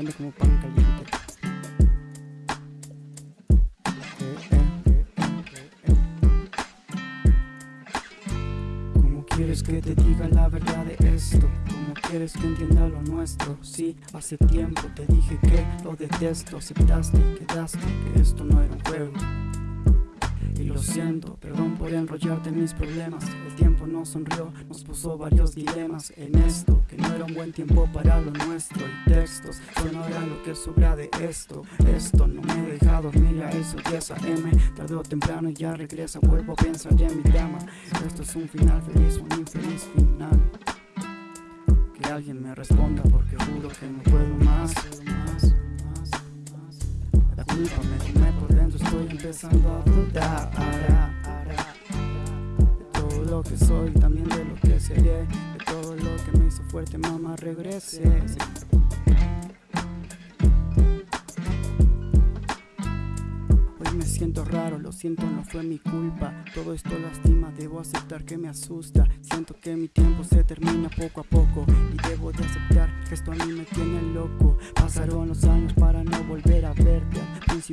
se como pan caliente. ¿Cómo quieres que te diga la verdad de esto? ¿Cómo quieres que entienda lo nuestro? Sí, hace tiempo te dije que lo detesto Aceptaste y quedaste que esto no era un juego siento, perdón por enrollarte en mis problemas. El tiempo nos sonrió, nos puso varios dilemas En esto, que no era un buen tiempo para lo nuestro. Y textos, no era lo que sobra de esto. Esto no me deja dormir a eso 10 AM Tarde temprano ya regresa, vuelvo a pensar en mi cama. Esto es un final feliz, un infeliz final. Que alguien me responda porque juro que no puedo más. La culpa me come por estoy empezando a dudar De todo lo que soy, también de lo que seré De todo lo que me hizo fuerte, mamá, regrese. Hoy me siento raro, lo siento, no fue mi culpa. Todo esto lastima, debo aceptar que me asusta. Siento que mi tiempo se termina poco a poco Y debo de aceptar que esto a mí me tiene loco. Pasaron los años para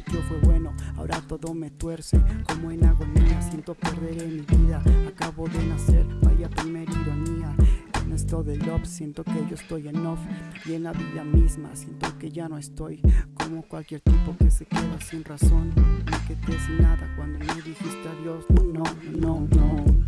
principio fue bueno, ahora todo me tuerce Como en agonía, siento perder en mi vida Acabo de nacer, vaya primera ironía en esto del love siento que yo estoy en off Y en la vida misma siento que ya no estoy Como cualquier tipo que se queda sin razón Me quedé sin nada cuando me dijiste adiós no, no, no, no